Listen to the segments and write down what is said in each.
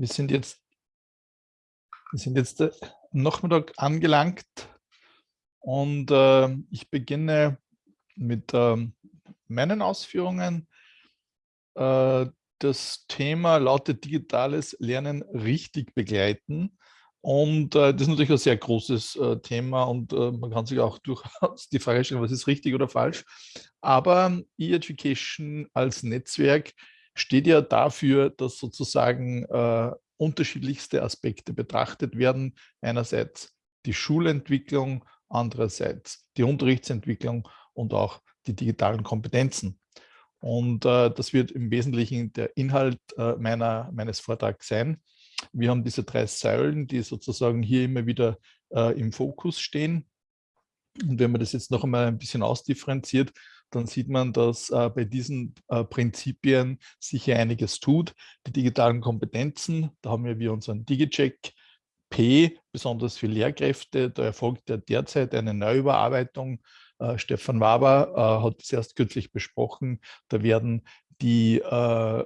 wir sind jetzt, wir sind jetzt am Nachmittag angelangt und äh, ich beginne mit äh, meinen Ausführungen. Äh, das Thema lautet digitales Lernen richtig begleiten. Und äh, das ist natürlich ein sehr großes äh, Thema und äh, man kann sich auch durchaus die Frage stellen, was ist richtig oder falsch. Aber E-Education als Netzwerk steht ja dafür, dass sozusagen äh, unterschiedlichste Aspekte betrachtet werden. Einerseits die Schulentwicklung, andererseits die Unterrichtsentwicklung und auch die digitalen Kompetenzen. Und äh, das wird im Wesentlichen der Inhalt äh, meiner, meines Vortrags sein. Wir haben diese drei Säulen, die sozusagen hier immer wieder äh, im Fokus stehen. Und wenn man das jetzt noch einmal ein bisschen ausdifferenziert, dann sieht man, dass äh, bei diesen äh, Prinzipien sich hier einiges tut. Die digitalen Kompetenzen, da haben wir unseren DigiCheck P, besonders für Lehrkräfte. Da erfolgt ja derzeit eine Neuüberarbeitung. Äh, Stefan Waber äh, hat es erst kürzlich besprochen. Da werden die äh,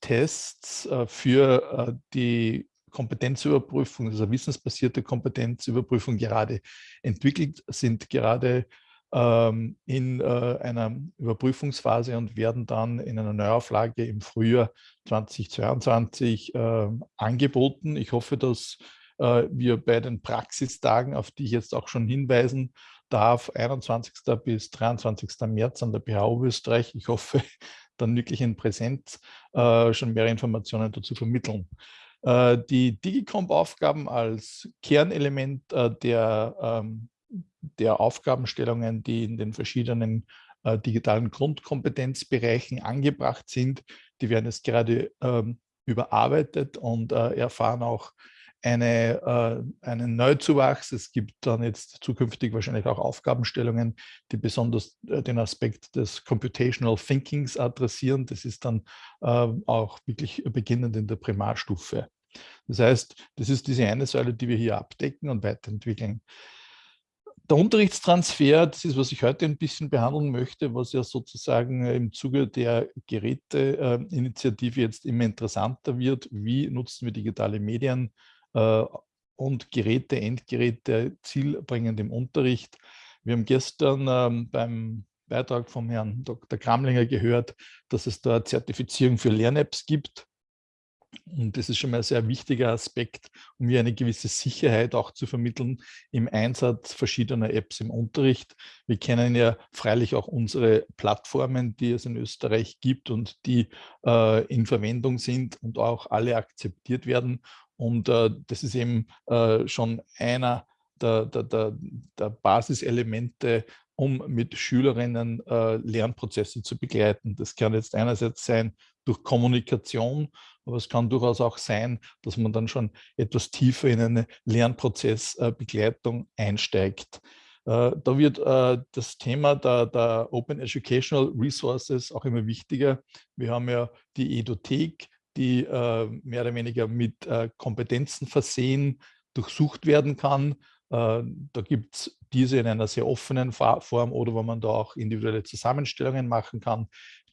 Tests äh, für die Kompetenzüberprüfung, also wissensbasierte Kompetenzüberprüfung gerade entwickelt, sind gerade ähm, in äh, einer Überprüfungsphase und werden dann in einer Neuauflage im Frühjahr 2022 äh, angeboten. Ich hoffe, dass äh, wir bei den Praxistagen, auf die ich jetzt auch schon hinweisen darf, 21. bis 23. März an der BHU Österreich, ich hoffe, dann wirklich in Präsenz schon mehr Informationen dazu vermitteln. Die Digicomp-Aufgaben als Kernelement der, ähm, der Aufgabenstellungen, die in den verschiedenen äh, digitalen Grundkompetenzbereichen angebracht sind, die werden jetzt gerade ähm, überarbeitet und äh, erfahren auch eine, äh, einen Neuzuwachs. Es gibt dann jetzt zukünftig wahrscheinlich auch Aufgabenstellungen, die besonders äh, den Aspekt des Computational Thinkings adressieren. Das ist dann äh, auch wirklich beginnend in der Primarstufe. Das heißt, das ist diese eine Säule, die wir hier abdecken und weiterentwickeln. Der Unterrichtstransfer, das ist, was ich heute ein bisschen behandeln möchte, was ja sozusagen im Zuge der Geräteinitiative jetzt immer interessanter wird. Wie nutzen wir digitale Medien äh, und Geräte, Endgeräte zielbringend im Unterricht. Wir haben gestern ähm, beim Beitrag vom Herrn Dr. Kramlinger gehört, dass es da Zertifizierung für Lern-Apps gibt. Und das ist schon mal ein sehr wichtiger Aspekt, um hier eine gewisse Sicherheit auch zu vermitteln im Einsatz verschiedener Apps im Unterricht. Wir kennen ja freilich auch unsere Plattformen, die es in Österreich gibt und die äh, in Verwendung sind und auch alle akzeptiert werden. Und äh, das ist eben äh, schon einer der, der, der, der, Basiselemente, um mit Schülerinnen äh, Lernprozesse zu begleiten. Das kann jetzt einerseits sein durch Kommunikation, aber es kann durchaus auch sein, dass man dann schon etwas tiefer in eine Lernprozessbegleitung einsteigt. Äh, da wird äh, das Thema der, der, Open Educational Resources auch immer wichtiger. Wir haben ja die Edothek, die äh, mehr oder weniger mit äh, Kompetenzen versehen, durchsucht werden kann. Äh, da gibt es diese in einer sehr offenen Form oder wo man da auch individuelle Zusammenstellungen machen kann.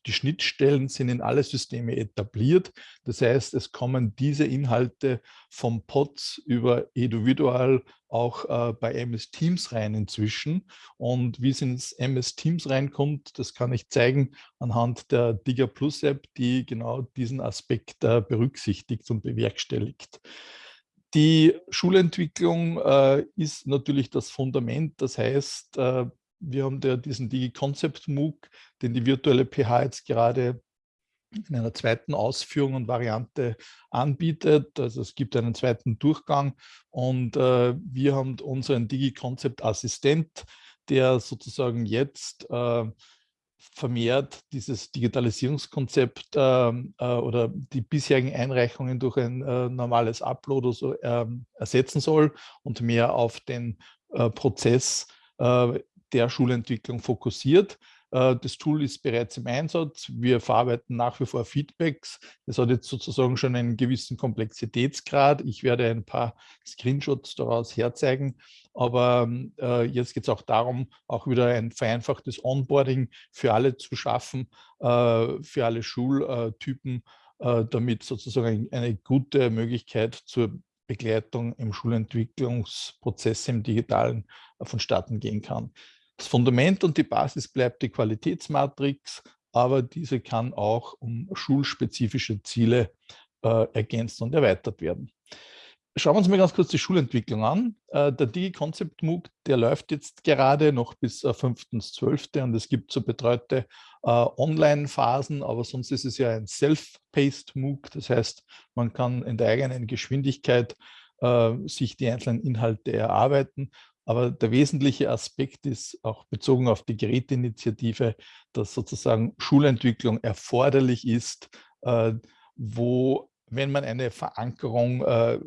Die Schnittstellen sind in alle Systeme etabliert. Das heißt, es kommen diese Inhalte vom POTS über Eduvidual auch äh, bei MS Teams rein inzwischen. Und wie es ins MS Teams reinkommt, das kann ich zeigen anhand der Digger Plus App, die genau diesen Aspekt äh, berücksichtigt und bewerkstelligt. Die Schulentwicklung äh, ist natürlich das Fundament. Das heißt, äh, wir haben da diesen Digi-Concept MOOC, den die virtuelle PH jetzt gerade in einer zweiten Ausführung und Variante anbietet. Also es gibt einen zweiten Durchgang und äh, wir haben unseren Digi-Concept-Assistent, der sozusagen jetzt äh, vermehrt dieses Digitalisierungskonzept äh, äh, oder die bisherigen Einreichungen durch ein äh, normales Upload oder so ähm, ersetzen soll und mehr auf den äh, Prozess äh, der Schulentwicklung fokussiert. Äh, das Tool ist bereits im Einsatz. Wir verarbeiten nach wie vor Feedbacks. Es hat jetzt sozusagen schon einen gewissen Komplexitätsgrad. Ich werde ein paar Screenshots daraus herzeigen. Aber äh, jetzt geht es auch darum, auch wieder ein vereinfachtes Onboarding für alle zu schaffen, äh, für alle Schultypen äh, damit sozusagen eine gute Möglichkeit zur Begleitung im Schulentwicklungsprozess im Digitalen äh, vonstatten gehen kann. Das Fundament und die Basis bleibt die Qualitätsmatrix, aber diese kann auch um schulspezifische Ziele äh, ergänzt und erweitert werden. Schauen wir uns mal ganz kurz die Schulentwicklung an. Äh, der Digi-Concept MOOC, der läuft jetzt gerade noch bis äh, 5.12. und es gibt so betreute äh, Online-Phasen, aber sonst ist es ja ein Self-Paced MOOC. Das heißt, man kann in der eigenen Geschwindigkeit äh, sich die einzelnen Inhalte erarbeiten. Aber der wesentliche Aspekt ist auch bezogen auf die Geräteinitiative, dass sozusagen Schulentwicklung erforderlich ist, äh, wo wenn man eine Verankerung äh,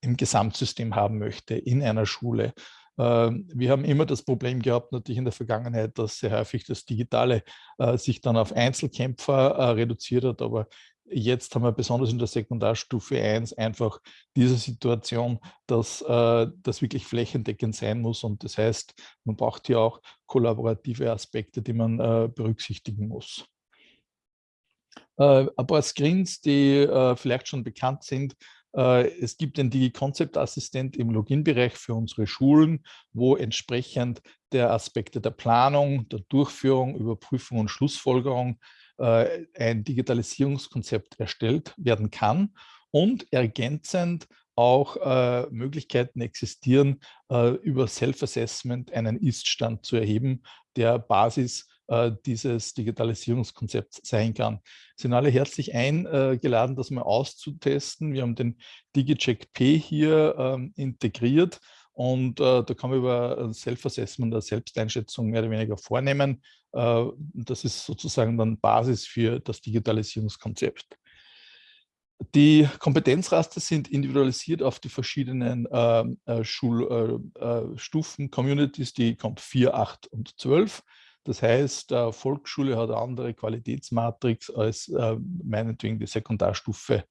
im Gesamtsystem haben möchte, in einer Schule. Ähm, wir haben immer das Problem gehabt, natürlich in der Vergangenheit, dass sehr häufig das Digitale äh, sich dann auf Einzelkämpfer äh, reduziert hat, aber jetzt haben wir besonders in der Sekundarstufe 1 einfach diese Situation, dass äh, das wirklich flächendeckend sein muss und das heißt, man braucht hier auch kollaborative Aspekte, die man berücksichtigen muss. Äh, ein paar Screens, die äh, vielleicht schon bekannt sind. Äh, es gibt den Digi-Concept-Assistent im Login-Bereich für unsere Schulen, wo entsprechend der Aspekte der Planung, der Durchführung, Überprüfung und Schlussfolgerung ein Digitalisierungskonzept erstellt werden kann und ergänzend auch äh, Möglichkeiten existieren, äh, über Self-Assessment einen Ist-Stand zu erheben, der Basis äh, dieses Digitalisierungskonzepts sein kann. Sind alle herzlich eingeladen, das mal auszutesten. Wir haben den DigiCheck P hier ähm, integriert und äh, da kann man über Self-Assessment oder Selbsteinschätzung mehr oder weniger vornehmen. Äh, das ist sozusagen dann Basis für das Digitalisierungskonzept. Die Kompetenzraster sind individualisiert auf die verschiedenen ähm, äh, Schulstufen, äh, Communities, die kommt 4, 8 und 12. Das heißt, äh, Volksschule hat eine andere Qualitätsmatrix als äh, meinetwegen die Sekundarstufe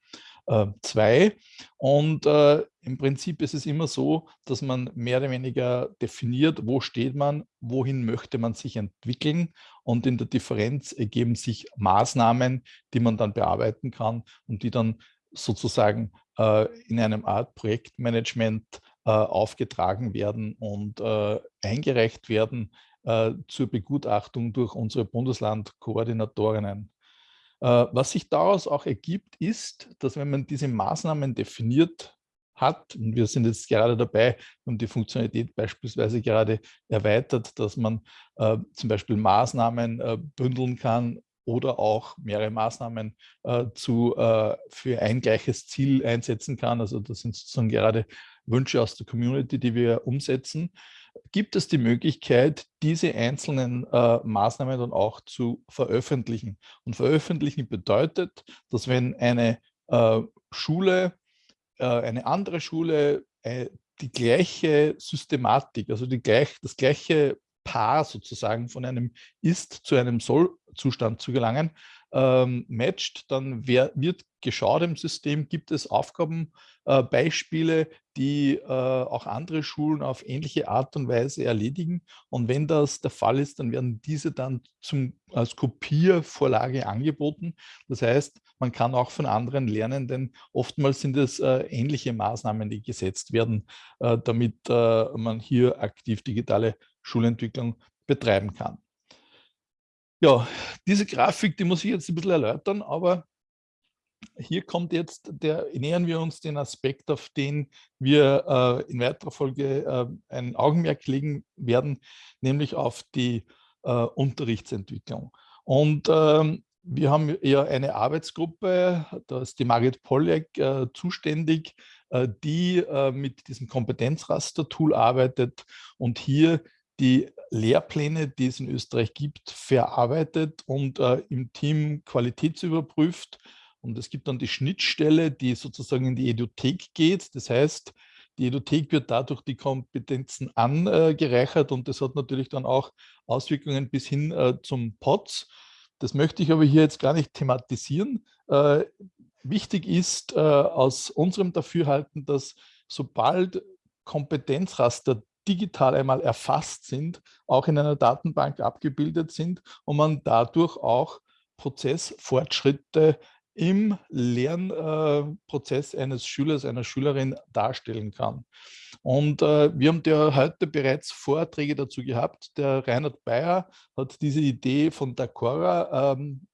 2. Äh, Und äh, im Prinzip ist es immer so, dass man mehr oder weniger definiert, wo steht man, wohin möchte man sich entwickeln. Und in der Differenz ergeben sich Maßnahmen, die man dann bearbeiten kann und die dann sozusagen äh, in einem Art Projektmanagement äh, aufgetragen werden und äh, eingereicht werden äh, zur Begutachtung durch unsere Bundeslandkoordinatorinnen. Äh, was sich daraus auch ergibt, ist, dass wenn man diese Maßnahmen definiert hat, und wir sind jetzt gerade dabei, um die Funktionalität beispielsweise gerade erweitert, dass man äh, zum Beispiel Maßnahmen äh, bündeln kann oder auch mehrere Maßnahmen äh, zu, äh, für ein gleiches Ziel einsetzen kann. Also das sind sozusagen gerade Wünsche aus der Community, die wir umsetzen gibt es die Möglichkeit, diese einzelnen äh, Maßnahmen dann auch zu veröffentlichen. Und veröffentlichen bedeutet, dass wenn eine äh, Schule, äh, eine andere Schule äh, die gleiche Systematik, also die gleich, das gleiche Paar sozusagen von einem Ist zu einem Soll-Zustand zu gelangen, ähm, matcht, dann wer, wird geschaut im System, gibt es Aufgabenbeispiele, äh, die äh, auch andere Schulen auf ähnliche Art und Weise erledigen. Und wenn das der Fall ist, dann werden diese dann zum, als Kopiervorlage angeboten. Das heißt, man kann auch von anderen lernen, denn oftmals sind es äh, ähnliche Maßnahmen, die gesetzt werden, äh, damit äh, man hier aktiv digitale Schulentwicklung betreiben kann. Ja, diese Grafik, die muss ich jetzt ein bisschen erläutern, aber hier kommt jetzt, der, nähern wir uns den Aspekt, auf den wir äh, in weiterer Folge äh, ein Augenmerk legen werden, nämlich auf die äh, Unterrichtsentwicklung. Und ähm, wir haben ja eine Arbeitsgruppe, da ist die Margit Pollek äh, zuständig, äh, die äh, mit diesem Kompetenzraster-Tool arbeitet und hier die Lehrpläne, die es in Österreich gibt, verarbeitet und äh, im Team qualitätsüberprüft. Und es gibt dann die Schnittstelle, die sozusagen in die Edothek geht. Das heißt, die Edothek wird dadurch die Kompetenzen angereichert und das hat natürlich dann auch Auswirkungen bis hin äh, zum POTS. Das möchte ich aber hier jetzt gar nicht thematisieren. Äh, wichtig ist äh, aus unserem Dafürhalten, dass sobald Kompetenzraster digital einmal erfasst sind, auch in einer Datenbank abgebildet sind und man dadurch auch Prozessfortschritte im Lernprozess eines Schülers, einer Schülerin darstellen kann. Und äh, wir haben ja heute bereits Vorträge dazu gehabt. Der Reinhard Bayer hat diese Idee von Dacora ähm,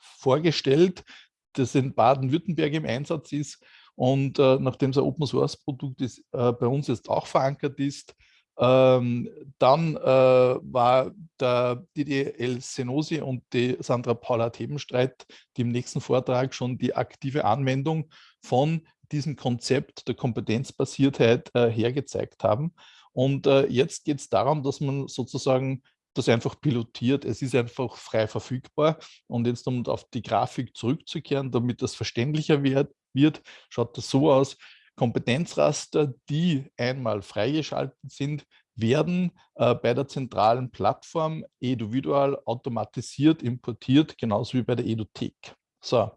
vorgestellt, das in Baden-Württemberg im Einsatz ist. Und äh, nachdem es ein Open-Source-Produkt ist, äh, bei uns jetzt auch verankert ist, ähm, dann äh, war der DDL Senosi und die Sandra Paula Thebenstreit, die im nächsten Vortrag schon die aktive Anwendung von diesem Konzept der Kompetenzbasiertheit äh, hergezeigt haben. Und äh, jetzt geht es darum, dass man sozusagen das einfach pilotiert. Es ist einfach frei verfügbar. Und jetzt, um auf die Grafik zurückzukehren, damit das verständlicher wird, wird schaut das so aus. Kompetenzraster, die einmal freigeschaltet sind, werden äh, bei der zentralen Plattform Eduvidual automatisiert importiert, genauso wie bei der Eduthek. So,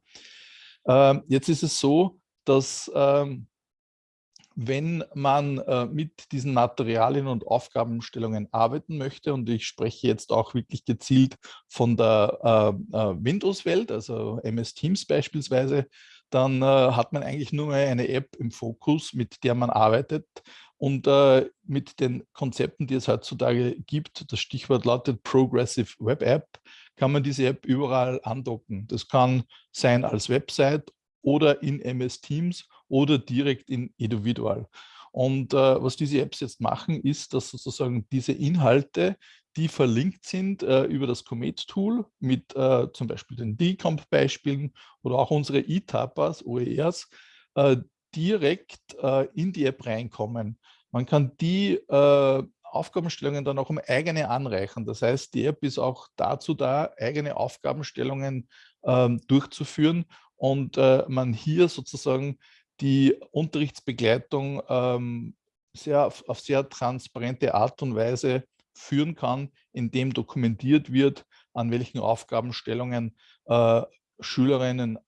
ähm, jetzt ist es so, dass ähm, wenn man äh, mit diesen Materialien und Aufgabenstellungen arbeiten möchte, und ich spreche jetzt auch wirklich gezielt von der äh, äh Windows-Welt, also MS Teams beispielsweise, dann äh, hat man eigentlich nur mehr eine App im Fokus, mit der man arbeitet. Und äh, mit den Konzepten, die es heutzutage gibt, das Stichwort lautet Progressive Web App, kann man diese App überall andocken. Das kann sein als Website oder in MS Teams oder direkt in Individual. Und äh, was diese Apps jetzt machen, ist, dass sozusagen diese Inhalte, die verlinkt sind äh, über das Comet-Tool mit äh, zum Beispiel den Decomp-Beispielen oder auch unsere E-Tapas, OERs, äh, direkt äh, in die App reinkommen. Man kann die äh, Aufgabenstellungen dann auch um eigene anreichen. Das heißt, die App ist auch dazu da, eigene Aufgabenstellungen ähm, durchzuführen und äh, man hier sozusagen die Unterrichtsbegleitung ähm, sehr, auf sehr transparente Art und Weise führen kann, indem dokumentiert wird, an welchen Aufgabenstellungen äh, Schülerinnen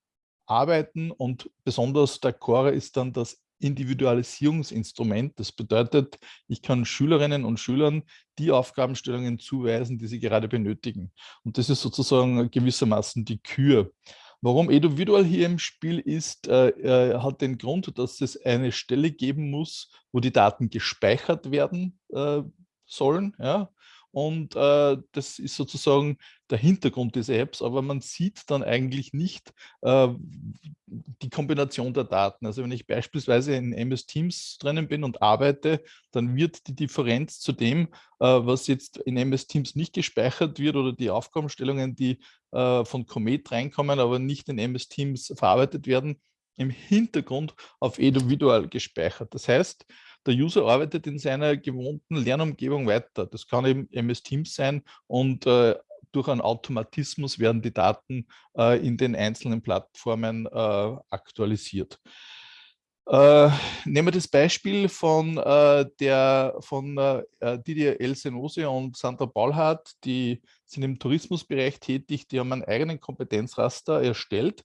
arbeiten und besonders der Core ist dann das Individualisierungsinstrument. Das bedeutet, ich kann Schülerinnen und Schülern die Aufgabenstellungen zuweisen, die sie gerade benötigen. Und das ist sozusagen gewissermaßen die Kür. Warum Eduvidual hier im Spiel ist, äh, äh, hat den Grund, dass es eine Stelle geben muss, wo die Daten gespeichert werden äh, sollen. Ja? Und äh, das ist sozusagen der Hintergrund dieser Apps, aber man sieht dann eigentlich nicht äh, die Kombination der Daten. Also wenn ich beispielsweise in MS Teams drinnen bin und arbeite, dann wird die Differenz zu dem, äh, was jetzt in MS Teams nicht gespeichert wird oder die Aufgabenstellungen, die äh, von Comet reinkommen, aber nicht in MS Teams verarbeitet werden, im Hintergrund auf Eduvidual gespeichert. Das heißt, der User arbeitet in seiner gewohnten Lernumgebung weiter. Das kann eben MS Teams sein und äh, durch einen Automatismus werden die Daten äh, in den einzelnen Plattformen äh, aktualisiert. Äh, nehmen wir das Beispiel von, äh, der, von äh, Didier Elsenose und Sandra Paulhardt, die sind im Tourismusbereich tätig, die haben einen eigenen Kompetenzraster erstellt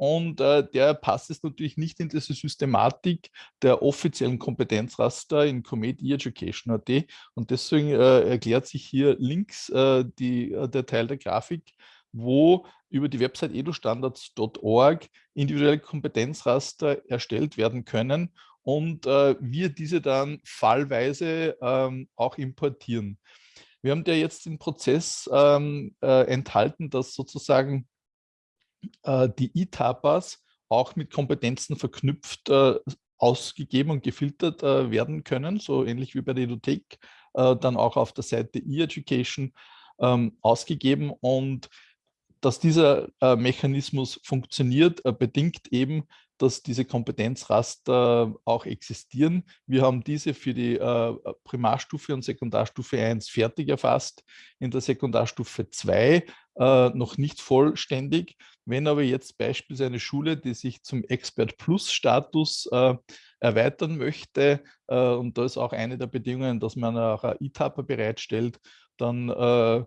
und äh, der passt jetzt natürlich nicht in diese Systematik der offiziellen Kompetenzraster in Comet E-Education.at und deswegen äh, erklärt sich hier links äh, die, äh, der Teil der Grafik, wo über die Website edustandards.org individuelle Kompetenzraster erstellt werden können und äh, wir diese dann fallweise ähm, auch importieren. Wir haben ja jetzt den Prozess ähm, äh, enthalten, dass sozusagen äh, die E-Tapas auch mit Kompetenzen verknüpft äh, ausgegeben und gefiltert äh, werden können, so ähnlich wie bei der Edothek, dann auch auf der Seite E-Education ähm, ausgegeben und dass dieser Mechanismus funktioniert, bedingt eben, dass diese Kompetenzraster auch existieren. Wir haben diese für die äh, Primarstufe und Sekundarstufe 1 fertig erfasst, in der Sekundarstufe 2 äh, noch nicht vollständig. Wenn aber jetzt beispielsweise eine Schule, die sich zum Expert Plus Status äh, erweitern möchte, äh, und da ist auch eine der Bedingungen, dass man auch ein E-Tapper bereitstellt, dann äh,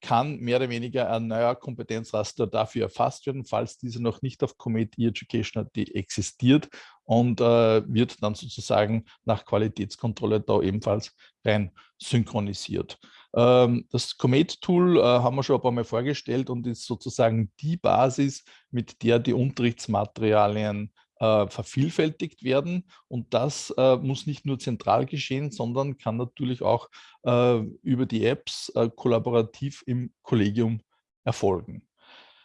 kann mehr oder weniger ein neuer Kompetenzraster dafür erfasst werden, falls diese noch nicht auf Comet E-Education existiert und äh, wird dann sozusagen nach Qualitätskontrolle da ebenfalls rein synchronisiert. Ähm, das Comet-Tool äh, haben wir schon ein paar Mal vorgestellt und ist sozusagen die Basis, mit der die Unterrichtsmaterialien äh, vervielfältigt werden. Und das äh, muss nicht nur zentral geschehen, sondern kann natürlich auch äh, über die Apps äh, kollaborativ im Kollegium erfolgen.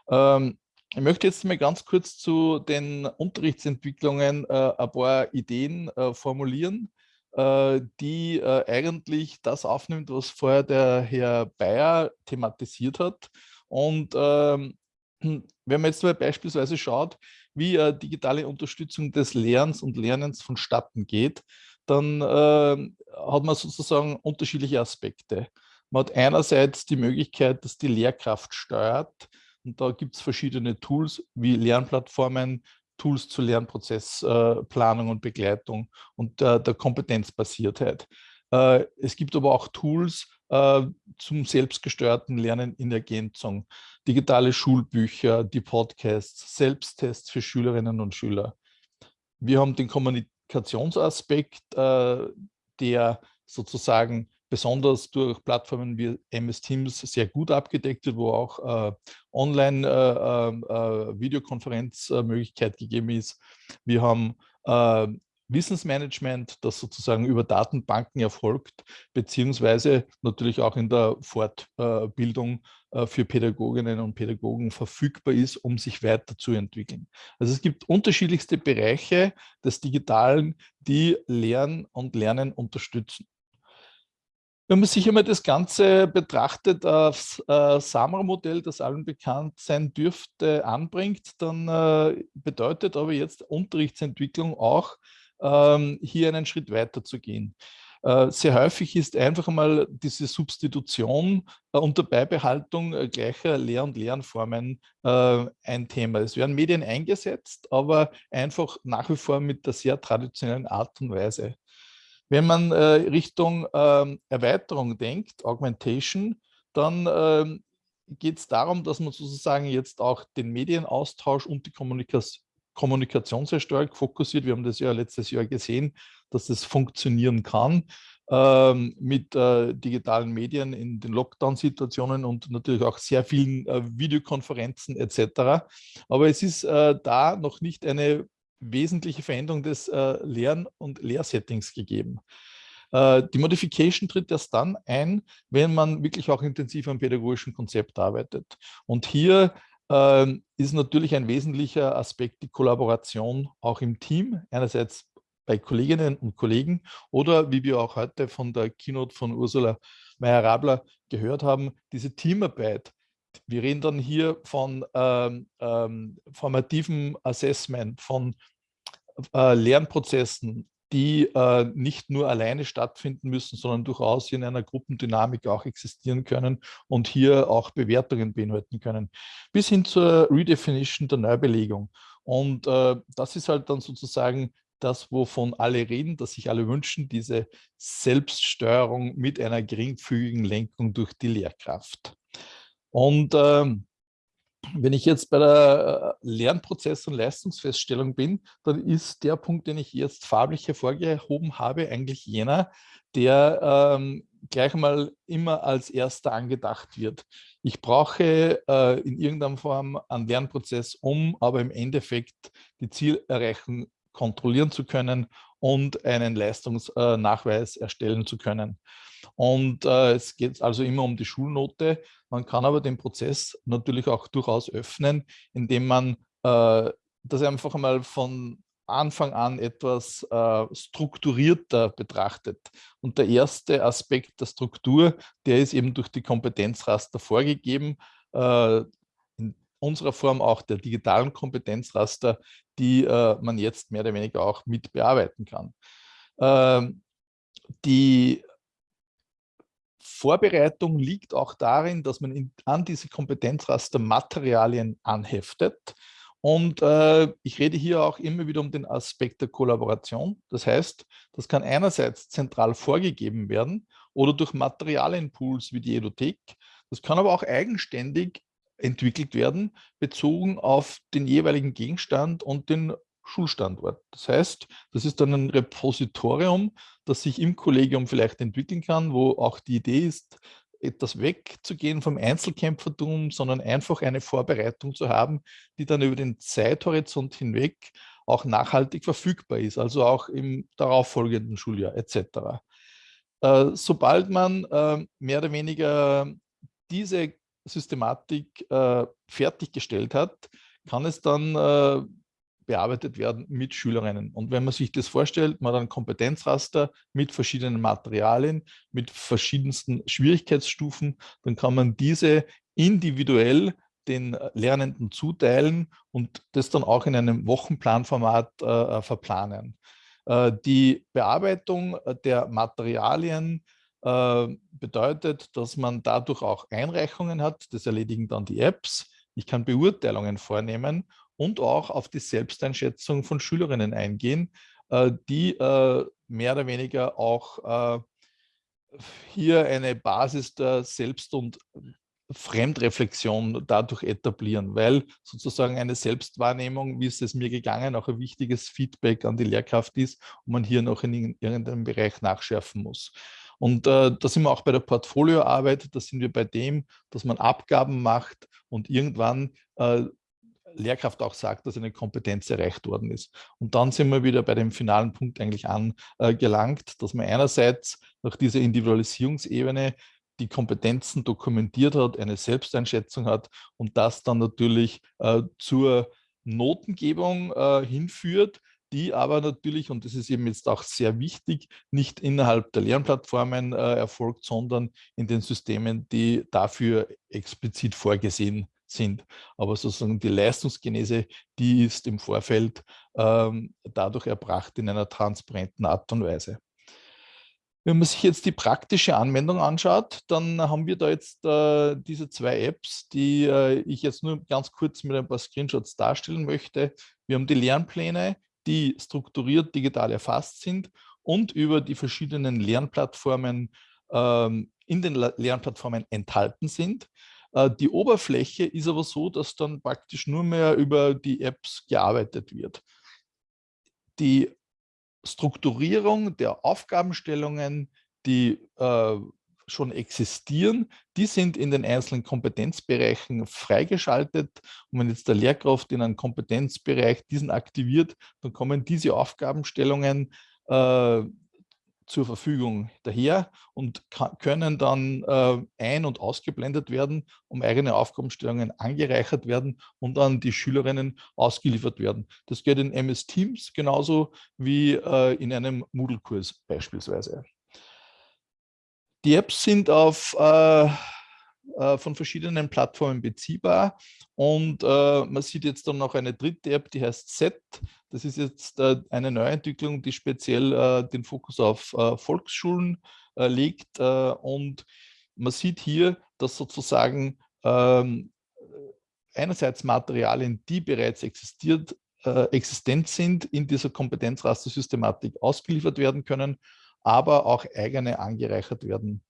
Ähm, ich möchte jetzt mal ganz kurz zu den Unterrichtsentwicklungen äh, ein paar Ideen formulieren, die äh, eigentlich das aufnimmt, was vorher der Herr Bayer thematisiert hat. Und ähm, wenn man jetzt mal beispielsweise schaut, wie äh, digitale Unterstützung des Lernens und Lernens vonstatten geht, dann äh, hat man sozusagen unterschiedliche Aspekte. Man hat einerseits die Möglichkeit, dass die Lehrkraft steuert, und da gibt es verschiedene Tools wie Lernplattformen, Tools zur Lernprozessplanung äh, und Begleitung und äh, der Kompetenzbasiertheit. Äh, es gibt aber auch Tools zum selbstgesteuerten Lernen in Ergänzung, digitale Schulbücher, die Podcasts, Selbsttests für Schülerinnen und Schüler. Wir haben den Kommunikationsaspekt, der sozusagen besonders durch Plattformen wie MS Teams sehr gut abgedeckt wird, wo auch äh, Online-Videokonferenzmöglichkeit äh, äh, gegeben ist. Wir haben äh, Wissensmanagement, das sozusagen über Datenbanken erfolgt, beziehungsweise natürlich auch in der Fortbildung äh, für Pädagoginnen und Pädagogen verfügbar ist, um sich weiterzuentwickeln. Also es gibt unterschiedlichste Bereiche des Digitalen, die Lernen und Lernen unterstützen. Wenn man sich einmal das Ganze betrachtet, das äh, SAMRA-Modell, das allen bekannt sein dürfte, anbringt, dann äh, bedeutet aber jetzt Unterrichtsentwicklung auch, ähm, hier einen Schritt weiter zu gehen. Äh, sehr häufig ist einfach einmal diese Substitution äh, unter Beibehaltung äh, gleicher Lehr- und Lernformen äh, ein Thema. Es werden Medien eingesetzt, aber einfach nach wie vor mit der sehr traditionellen Art und Weise. Wenn man äh, Richtung ähm, Erweiterung denkt, Augmentation, dann ähm, geht es darum, dass man sozusagen jetzt auch den Medienaustausch und die Kommunikation Kommunikation sehr stark fokussiert. Wir haben das ja letztes Jahr gesehen, dass das funktionieren kann ähm, mit äh, digitalen Medien in den Lockdown-Situationen und natürlich auch sehr vielen äh, Videokonferenzen etc. Aber es ist äh, da noch nicht eine wesentliche Veränderung des äh, Lern- und Lehrsettings gegeben. Äh, die Modification tritt erst dann ein, wenn man wirklich auch intensiv am pädagogischen Konzept arbeitet. Und hier äh, ist natürlich ein wesentlicher Aspekt die Kollaboration auch im Team, einerseits bei Kolleginnen und Kollegen oder wie wir auch heute von der Keynote von Ursula Meyer-Rabler gehört haben, diese Teamarbeit, wir reden dann hier von ähm, ähm, formativem Assessment, von äh, Lernprozessen, die äh, nicht nur alleine stattfinden müssen, sondern durchaus in einer Gruppendynamik auch existieren können und hier auch Bewertungen beinhalten können, bis hin zur Redefinition der Neubelegung. Und äh, das ist halt dann sozusagen das, wovon alle reden, dass sich alle wünschen, diese Selbststeuerung mit einer geringfügigen Lenkung durch die Lehrkraft. Und ähm, wenn ich jetzt bei der äh, Lernprozess- und Leistungsfeststellung bin, dann ist der Punkt, den ich jetzt farblich hervorgehoben habe, eigentlich jener, der ähm, gleich mal immer als erster angedacht wird. Ich brauche äh, in irgendeiner Form einen Lernprozess, um aber im Endeffekt die Zielerreichung kontrollieren zu können und einen Leistungsnachweis erstellen zu können. Und äh, es geht also immer um die Schulnote. Man kann aber den Prozess natürlich auch durchaus öffnen, indem man äh, das einfach einmal von Anfang an etwas äh, strukturierter betrachtet. Und der erste Aspekt der Struktur, der ist eben durch die Kompetenzraster vorgegeben. Äh, unserer Form auch der digitalen Kompetenzraster, die äh, man jetzt mehr oder weniger auch mit bearbeiten kann. Ähm, die Vorbereitung liegt auch darin, dass man in, an diese Kompetenzraster Materialien anheftet. Und äh, ich rede hier auch immer wieder um den Aspekt der Kollaboration. Das heißt, das kann einerseits zentral vorgegeben werden oder durch Materialienpools wie die Edothek. Das kann aber auch eigenständig entwickelt werden, bezogen auf den jeweiligen Gegenstand und den Schulstandort. Das heißt, das ist dann ein Repositorium, das sich im Kollegium vielleicht entwickeln kann, wo auch die Idee ist, etwas wegzugehen vom Einzelkämpfertum, sondern einfach eine Vorbereitung zu haben, die dann über den Zeithorizont hinweg auch nachhaltig verfügbar ist, also auch im darauffolgenden Schuljahr etc. Äh, sobald man äh, mehr oder weniger diese Systematik äh, fertiggestellt hat, kann es dann äh, bearbeitet werden mit Schülerinnen. Und wenn man sich das vorstellt, man hat ein Kompetenzraster mit verschiedenen Materialien, mit verschiedensten Schwierigkeitsstufen, dann kann man diese individuell den Lernenden zuteilen und das dann auch in einem Wochenplanformat äh, äh verplanen. Äh, die Bearbeitung der Materialien äh, bedeutet, dass man dadurch auch Einreichungen hat, das erledigen dann die Apps. Ich kann Beurteilungen vornehmen und auch auf die Selbsteinschätzung von Schülerinnen eingehen, äh, die äh, mehr oder weniger auch äh, hier eine Basis der Selbst- und Fremdreflexion dadurch etablieren, weil sozusagen eine Selbstwahrnehmung, wie ist es mir gegangen, auch ein wichtiges Feedback an die Lehrkraft ist und man hier noch in irgendeinem Bereich nachschärfen muss. Und äh, da sind wir auch bei der Portfolioarbeit, da sind wir bei dem, dass man Abgaben macht und irgendwann äh, Lehrkraft auch sagt, dass eine Kompetenz erreicht worden ist. Und dann sind wir wieder bei dem finalen Punkt eigentlich angelangt, äh, dass man einerseits nach dieser Individualisierungsebene die Kompetenzen dokumentiert hat, eine Selbsteinschätzung hat und das dann natürlich äh, zur Notengebung äh, hinführt, die aber natürlich, und das ist eben jetzt auch sehr wichtig, nicht innerhalb der Lernplattformen äh, erfolgt, sondern in den Systemen, die dafür explizit vorgesehen sind. Aber sozusagen die Leistungsgenese, die ist im Vorfeld ähm, dadurch erbracht in einer transparenten Art und Weise. Wenn man sich jetzt die praktische Anwendung anschaut, dann haben wir da jetzt äh, diese zwei Apps, die äh, ich jetzt nur ganz kurz mit ein paar Screenshots darstellen möchte. Wir haben die Lernpläne, die strukturiert digital erfasst sind und über die verschiedenen Lernplattformen ähm, in den Lernplattformen enthalten sind. Äh, die Oberfläche ist aber so, dass dann praktisch nur mehr über die Apps gearbeitet wird. Die Strukturierung der Aufgabenstellungen, die äh, schon existieren, die sind in den einzelnen Kompetenzbereichen freigeschaltet. Und wenn jetzt der Lehrkraft in einem Kompetenzbereich diesen aktiviert, dann kommen diese Aufgabenstellungen äh, zur Verfügung daher und können dann äh, ein- und ausgeblendet werden, um eigene Aufgabenstellungen angereichert werden und an die Schülerinnen ausgeliefert werden. Das geht in MS Teams genauso wie äh, in einem Moodle-Kurs beispielsweise. Die Apps sind auf äh, äh, von verschiedenen Plattformen beziehbar. Und äh, man sieht jetzt dann noch eine dritte App, die heißt Set. Das ist jetzt äh, eine Neuentwicklung, die speziell äh, den Fokus auf äh, Volksschulen legt. und man sieht hier, dass sozusagen ähm, einerseits Materialien, die bereits existiert, existent sind, in dieser Kompetenzrastersystematik ausgeliefert werden können, aber auch eigene angereichert werden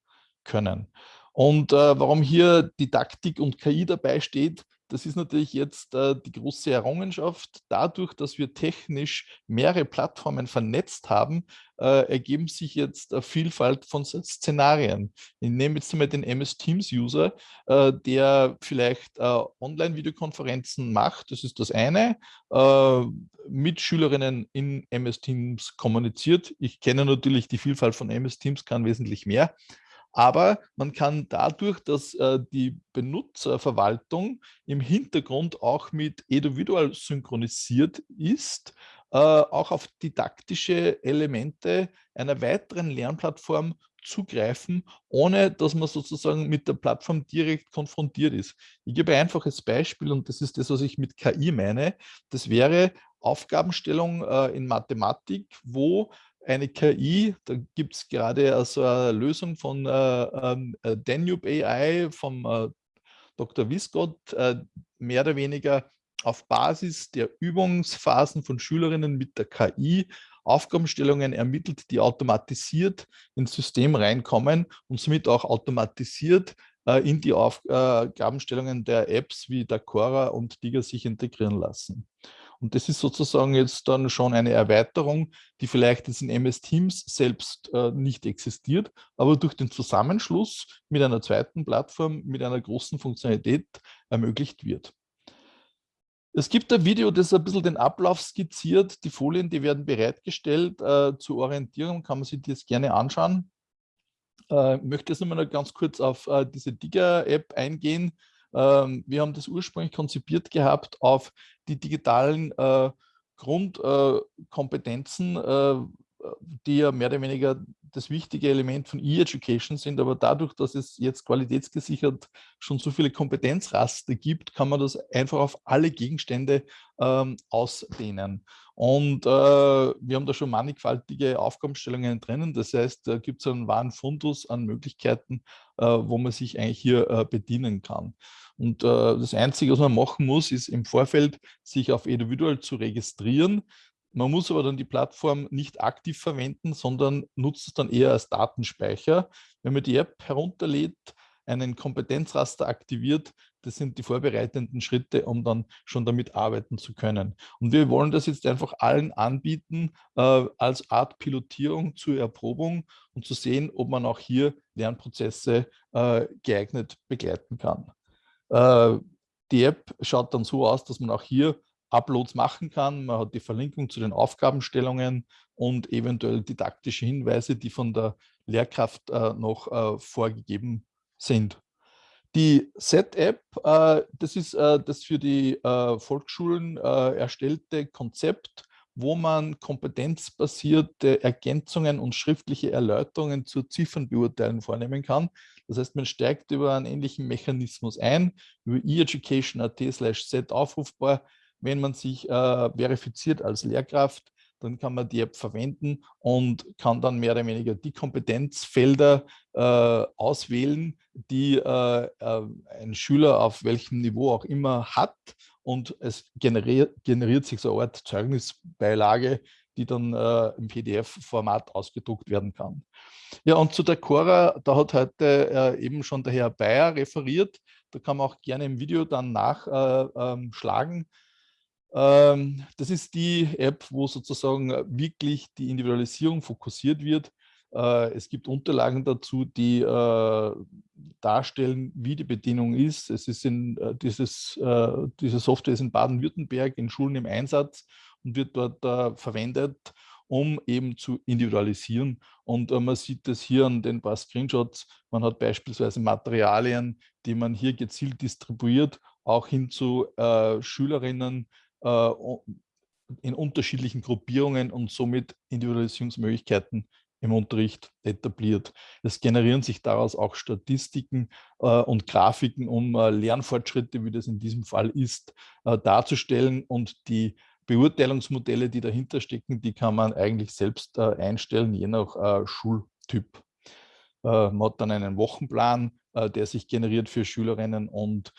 können. Und äh, warum hier Didaktik und KI dabei steht, das ist natürlich jetzt äh, die große Errungenschaft. Dadurch, dass wir technisch mehrere Plattformen vernetzt haben, äh, ergeben sich jetzt eine Vielfalt von Szenarien. Ich nehme jetzt einmal den MS Teams User, äh, der vielleicht äh, Online-Videokonferenzen macht, das ist das eine, äh, mit Schülerinnen in MS Teams kommuniziert. Ich kenne natürlich die Vielfalt von MS Teams, kann wesentlich mehr. Aber man kann dadurch, dass äh, die Benutzerverwaltung im Hintergrund auch mit Eduvidual synchronisiert ist, äh, auch auf didaktische Elemente einer weiteren Lernplattform zugreifen, ohne dass man sozusagen mit der Plattform direkt konfrontiert ist. Ich gebe ein einfaches Beispiel und das ist das, was ich mit KI meine. Das wäre Aufgabenstellung äh, in Mathematik, wo eine KI, da gibt es gerade also eine Lösung von äh, ähm, äh, Danube AI vom äh, Dr. Wiskott, äh, mehr oder weniger auf Basis der Übungsphasen von Schülerinnen mit der KI Aufgabenstellungen ermittelt, die automatisiert ins System reinkommen und somit auch automatisiert äh, in die Aufgabenstellungen der Apps wie Dacora und Diga sich integrieren lassen. Und das ist sozusagen jetzt dann schon eine Erweiterung, die vielleicht jetzt in MS Teams selbst äh, nicht existiert, aber durch den Zusammenschluss mit einer zweiten Plattform, mit einer großen Funktionalität ermöglicht wird. Es gibt ein Video, das ein bisschen den Ablauf skizziert. Die Folien, die werden bereitgestellt. Äh, zur Orientierung kann man sich das gerne anschauen. Äh, ich möchte jetzt nochmal ganz kurz auf äh, diese Digger-App eingehen. Ähm, wir haben das ursprünglich konzipiert gehabt auf die digitalen äh, Grundkompetenzen, die ja mehr oder weniger das wichtige Element von E-Education sind, aber dadurch, dass es jetzt qualitätsgesichert schon so viele Kompetenzraster gibt, kann man das einfach auf alle Gegenstände ähm, ausdehnen. Und äh, wir haben da schon mannigfaltige Aufgabenstellungen drinnen. Das heißt, da gibt es einen wahren Fundus an Möglichkeiten, äh, wo man sich eigentlich hier äh, bedienen kann. Und äh, das Einzige, was man machen muss, ist im Vorfeld sich auf Individual zu registrieren. Man muss aber dann die Plattform nicht aktiv verwenden, sondern nutzt es dann eher als Datenspeicher. Wenn man die App herunterlädt, einen Kompetenzraster aktiviert, das sind die vorbereitenden Schritte, um dann schon damit arbeiten zu können. Und wir wollen das jetzt einfach allen anbieten äh, als Art Pilotierung zur Erprobung und zu sehen, ob man auch hier Lernprozesse äh, geeignet begleiten kann. Äh, die App schaut dann so aus, dass man auch hier Uploads machen kann. Man hat die Verlinkung zu den Aufgabenstellungen und eventuell didaktische Hinweise, die von der Lehrkraft äh, noch äh, vorgegeben sind. Die Set-App, äh, das ist äh, das für die äh, Volksschulen äh, erstellte Konzept, wo man kompetenzbasierte Ergänzungen und schriftliche Erläuterungen zur Ziffernbeurteilung vornehmen kann. Das heißt, man steigt über einen ähnlichen Mechanismus ein, über e-education.at slash set aufrufbar, wenn man sich äh, verifiziert als Lehrkraft, dann kann man die App verwenden und kann dann mehr oder weniger die Kompetenzfelder äh, auswählen, die äh, äh ein Schüler auf welchem Niveau auch immer hat und es generiert, generiert sich so eine Art Zeugnisbeilage, die dann äh, im PDF-Format ausgedruckt werden kann. Ja, und zu der Cora, da hat heute äh, eben schon der Herr Bayer referiert. Da kann man auch gerne im Video dann nachschlagen. Äh, ähm, das ist die App, wo sozusagen äh, wirklich die Individualisierung fokussiert wird. Äh, es gibt Unterlagen dazu, die äh, darstellen, wie die Bedienung ist. Es ist in, dieses, diese Software ist in Baden-Württemberg in Schulen im Einsatz und wird dort verwendet, um eben zu individualisieren. Und man sieht das hier an den paar Screenshots. Man hat beispielsweise Materialien, die man hier gezielt distribuiert, auch hin zu Schülerinnen, äh, in unterschiedlichen Gruppierungen und somit Individualisierungsmöglichkeiten im Unterricht etabliert. Es generieren sich daraus auch Statistiken äh, und Grafiken, um äh, Lernfortschritte, wie das in diesem Fall ist, äh, darzustellen und die Beurteilungsmodelle, die dahinter stecken, die kann man eigentlich selbst äh, einstellen, je nach äh, Schultyp. man hat dann einen Wochenplan, der sich generiert für Schülerinnen und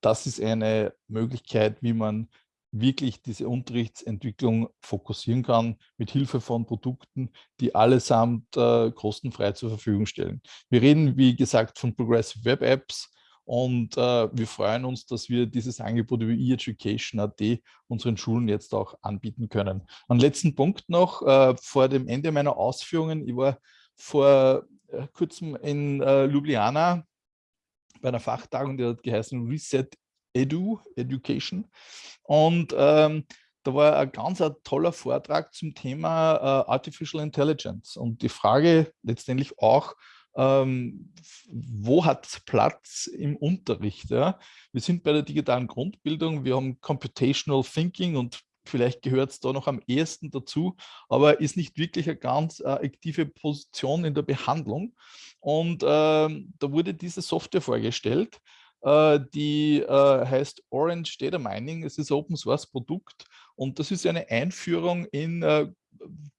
das ist eine Möglichkeit, wie man wirklich diese Unterrichtsentwicklung fokussieren kann mit Hilfe von Produkten, die allesamt äh, kostenfrei zur Verfügung stellen. Wir reden, wie gesagt, von Progressive Web Apps und äh, wir freuen uns, dass wir dieses Angebot über eEducation.at unseren Schulen jetzt auch anbieten können. Ein letzten Punkt noch äh, vor dem Ende meiner Ausführungen. Ich war vor äh, kurzem in äh, Ljubljana bei einer Fachtagung, die hat geheißen Reset Edu, Education. Und ähm, da war ein ganz ein toller Vortrag zum Thema äh, Artificial Intelligence. Und die Frage letztendlich auch, ähm, wo hat es Platz im Unterricht? Ja? Wir sind bei der digitalen Grundbildung, wir haben Computational Thinking und vielleicht gehört es da noch am ehesten dazu, aber ist nicht wirklich eine ganz äh, aktive Position in der Behandlung. Und ähm, da wurde diese Software vorgestellt, die äh, heißt Orange Data Mining. Es ist ein Open Source Produkt und das ist eine Einführung in äh,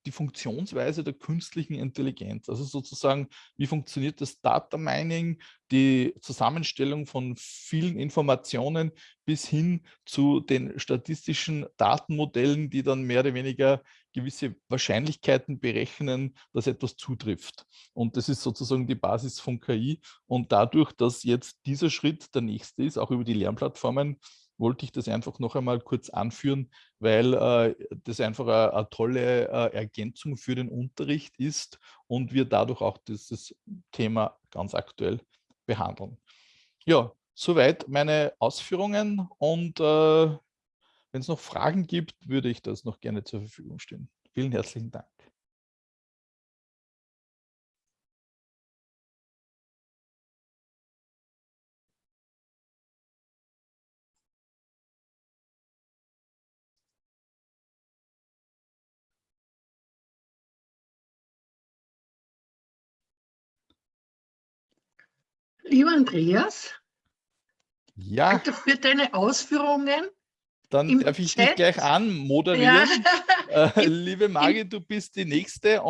die Funktionsweise der künstlichen Intelligenz. Also sozusagen, wie funktioniert das Data Mining, die Zusammenstellung von vielen Informationen bis hin zu den statistischen Datenmodellen, die dann mehr oder weniger gewisse Wahrscheinlichkeiten berechnen, dass etwas zutrifft. Und das ist sozusagen die Basis von KI. Und dadurch, dass jetzt dieser Schritt der nächste ist, auch über die Lernplattformen, wollte ich das einfach noch einmal kurz anführen, weil äh, das einfach eine, tolle äh, Ergänzung für den Unterricht ist und wir dadurch auch dieses Thema ganz aktuell behandeln. Ja, soweit meine Ausführungen und äh, wenn es noch Fragen gibt, würde ich das noch gerne zur Verfügung stellen. Vielen herzlichen Dank. Lieber Andreas, ja. danke für deine Ausführungen. Dann darf ich dich gleich anmoderieren. Ja. Äh, liebe Margit, du bist die Nächste.